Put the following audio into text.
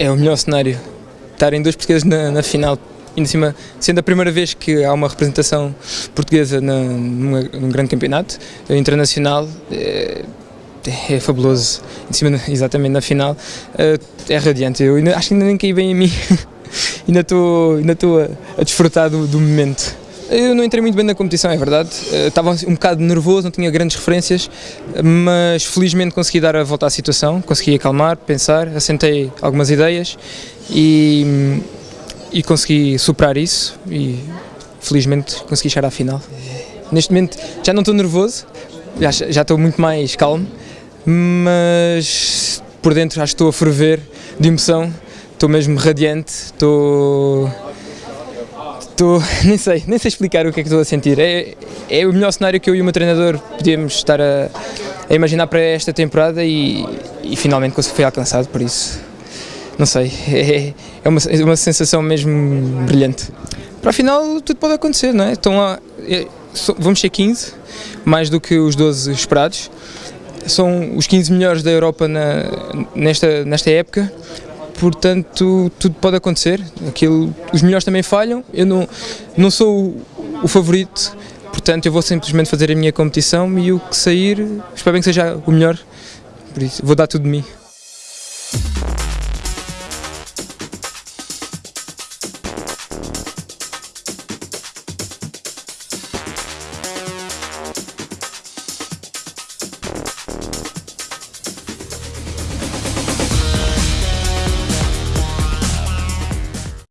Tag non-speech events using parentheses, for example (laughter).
É o melhor cenário. Estarem dois portugueses na, na final, ainda cima, sendo a primeira vez que há uma representação portuguesa na, numa, num grande campeonato internacional, é, é fabuloso. Em cima, (laughs) exatamente na final, é, é radiante. Eu ainda, acho que ainda nem caí bem em mim. (laughs) ainda estou ainda a, a desfrutar do, do momento. Eu não entrei muito bem na competição, é verdade. Eh, estava um bocado nervoso, não tinha grandes referências, mas felizmente consegui dar a volta à situação, consegui acalmar, pensar, assentei algumas ideias e, e consegui superar isso e felizmente consegui chegar à final. Neste momento já não estou nervoso, já, já estou muito mais calmo, mas por dentro acho que estou a ferver de emoção, estou mesmo radiante, estou estou, (laughs) nem sei, nem sei explicar o que é que estou a sentir. É, é o melhor cenário que eu e o meu treinador podíamos estar a, a imaginar para esta temporada e, e finalmente foi alcançado, por isso, não sei, (laughs) é, é uma, é uma sensação mesmo brilhante. Para a final tudo pode acontecer, não é? Estão é, vamos ser 15, mais do que os 12 esperados. São os 15 melhores da Europa na, nesta, nesta época, portanto tudo pode acontecer. Aquilo, os melhores também falham, eu não, não sou o, o favorito, portanto eu vou simplesmente fazer a minha competição e o que sair, espero bem que seja o melhor, por isso vou dar tudo de mim.